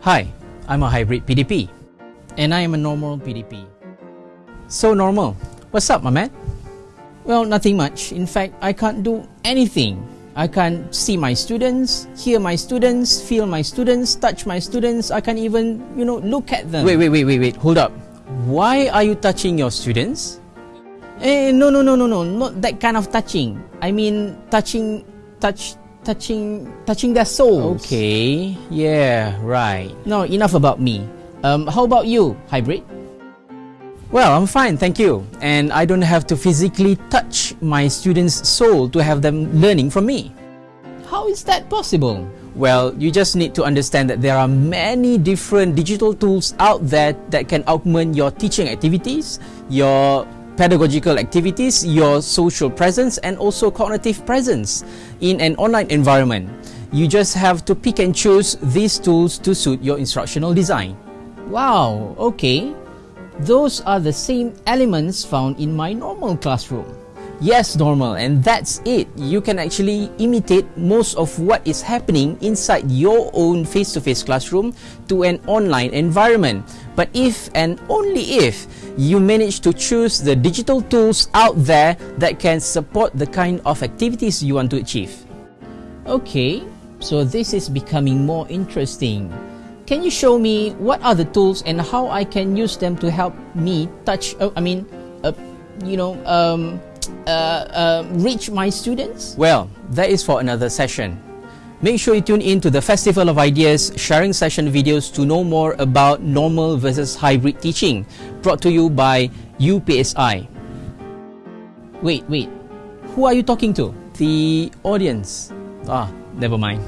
Hi, I'm a hybrid PDP. And I am a normal PDP. So normal. What's up, my man? Well, nothing much. In fact, I can't do anything. I can't see my students, hear my students, feel my students, touch my students. I can't even, you know, look at them. Wait, wait, wait, wait, wait. Hold up. Why are you touching your students? Eh, no, no, no, no, no. Not that kind of touching. I mean, touching, touch, touching, touching their souls. Okay. Yeah, right. No, enough about me. Um, how about you, hybrid? Well, I'm fine, thank you. And I don't have to physically touch my students' soul to have them learning from me. How is that possible? Well, you just need to understand that there are many different digital tools out there that can augment your teaching activities, your pedagogical activities, your social presence, and also cognitive presence in an online environment. You just have to pick and choose these tools to suit your instructional design. Wow, okay. Those are the same elements found in my normal classroom. Yes, normal, and that's it. You can actually imitate most of what is happening inside your own face to face classroom to an online environment. But if and only if you manage to choose the digital tools out there that can support the kind of activities you want to achieve. Okay, so this is becoming more interesting. Can you show me what are the tools and how I can use them to help me touch, uh, I mean, uh, you know, um, uh, reach my students? Well, that is for another session. Make sure you tune in to the Festival of Ideas sharing session videos to know more about normal versus hybrid teaching, brought to you by UPSI. Wait, wait. Who are you talking to? The audience. Ah, never mind.